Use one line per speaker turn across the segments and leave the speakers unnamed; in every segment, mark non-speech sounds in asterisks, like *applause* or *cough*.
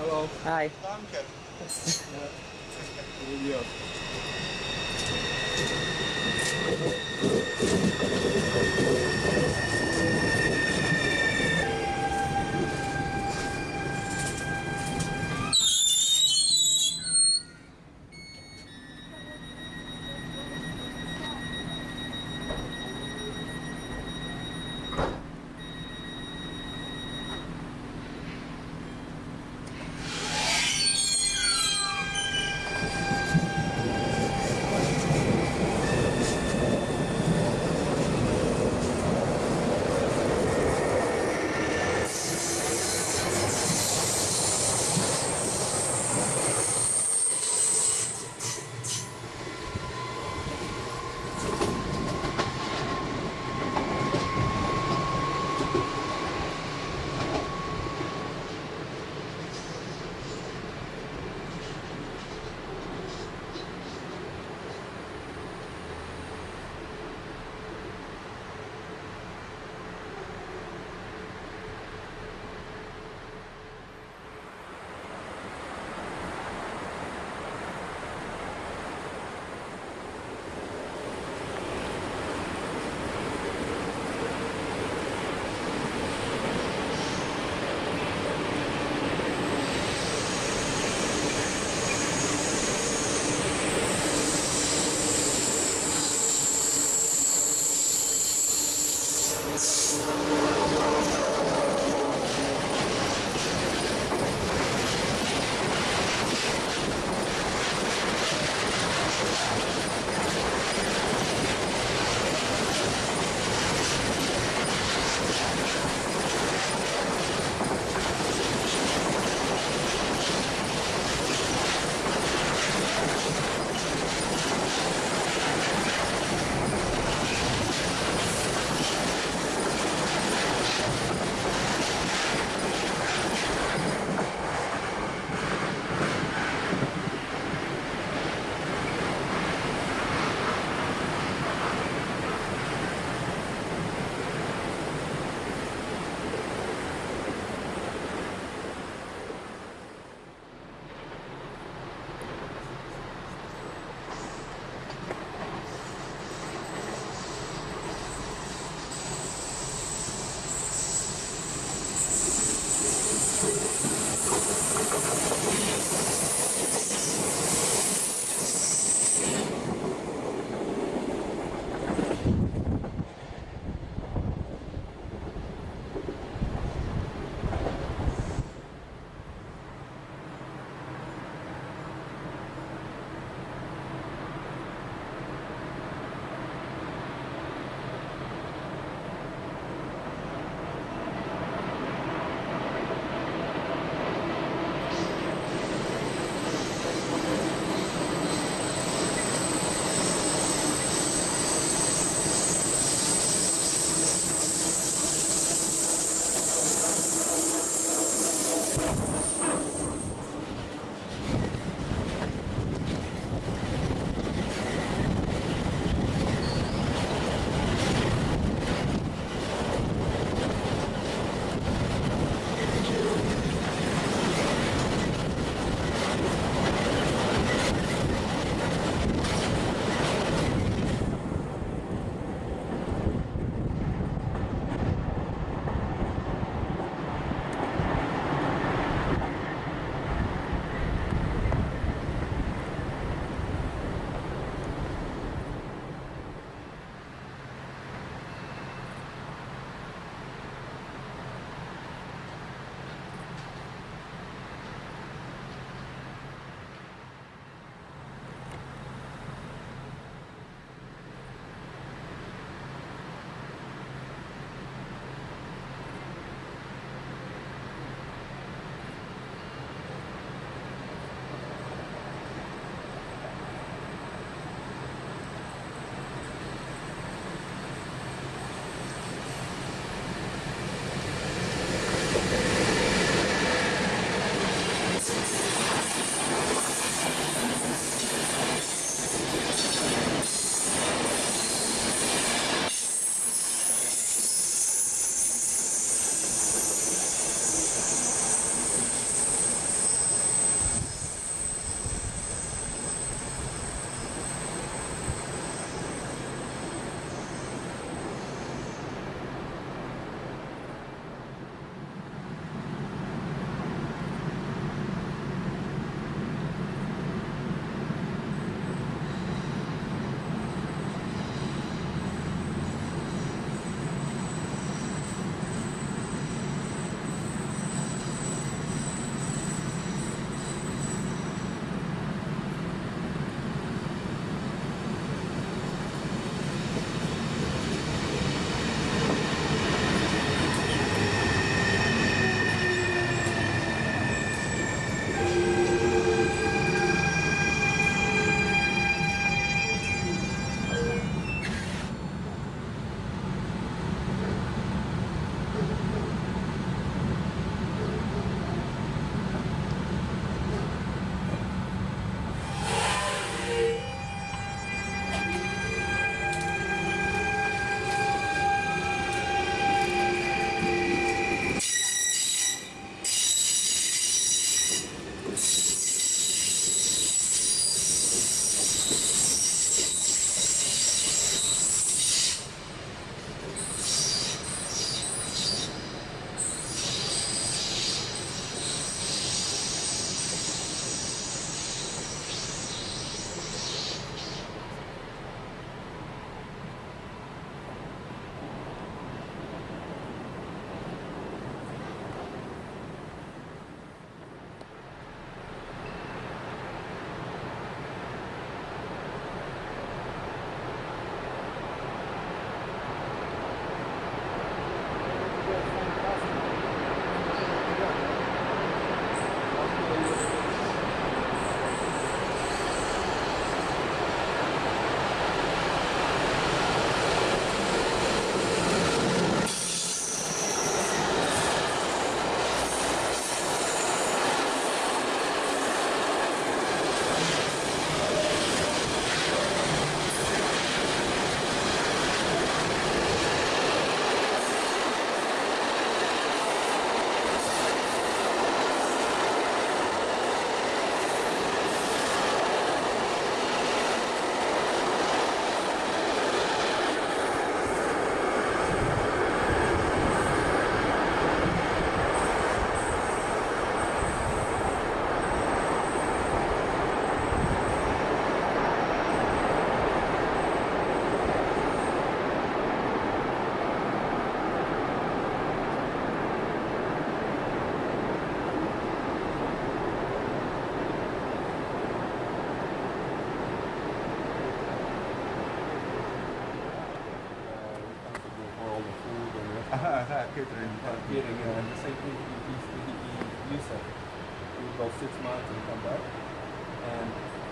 Peter.
Hallo.
Hi.
Danke. *laughs*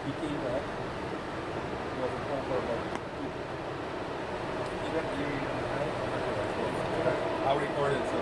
he came back. He was in home for about two, a. I recorded so.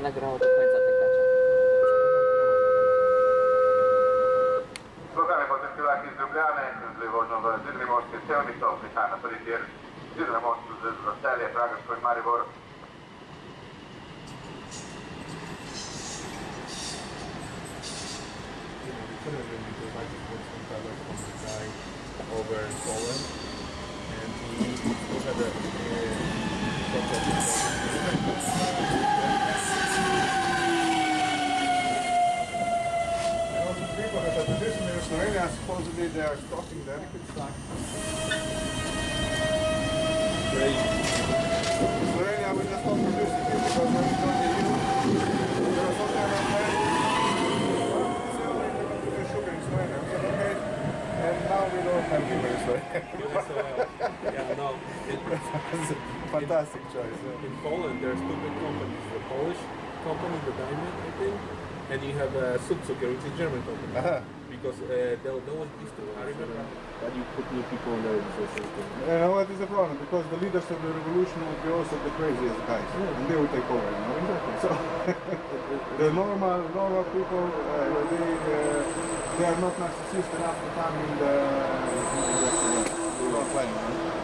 nie nagrało do końca tych gacia.
Locale particolare di Ljubljana, Levozno v Zrnemorske sevnico, prihajam na prvi tir Zrnemost z Roselje, Praga, Škoj, Maribor.
over Poland and we had a
uh, the people that are tradition supposedly they are stocking the liquid stock.
Crazy.
Slovenia we just don't produce it here because when we go to EU, there are some kind of men sugar in Slovenia. Okay, and now we don't have sugar in
Yeah, so, uh, yeah, no, it,
a fantastic choice. yeah.
in Poland there's two big companies, the Polish company, the Diamond, I think, and you have uh, Südzucker, which is German company.
Aha.
Because uh, there, there was used to, I remember, but you put new people in there, so system.
You know what is the problem? Because the leaders of the revolution would be also the craziest guys, and they will take over. You know? So *laughs* the normal, normal people, uh, they, uh, they are not narcissistic enough to come in the, in the, the front line.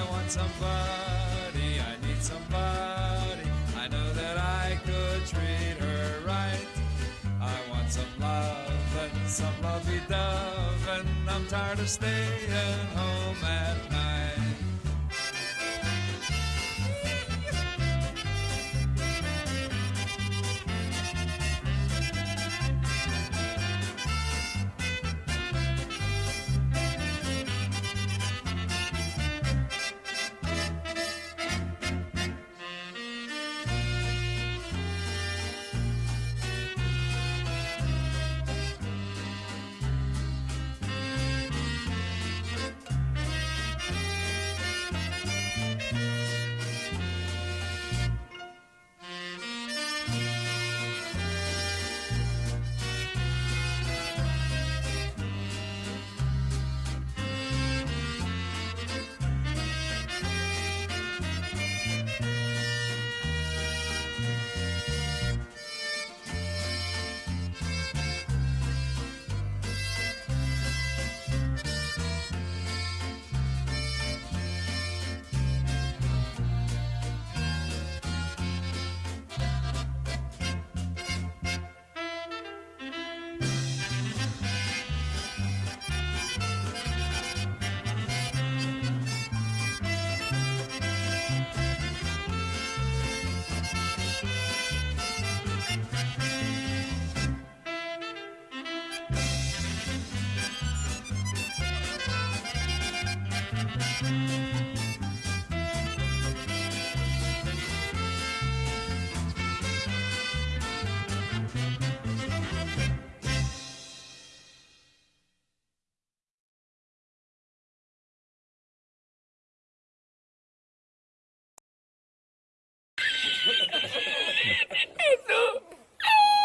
I want somebody, I need somebody. I know that I could treat her right. I want some love and some lovey dove, and I'm tired of staying home at night.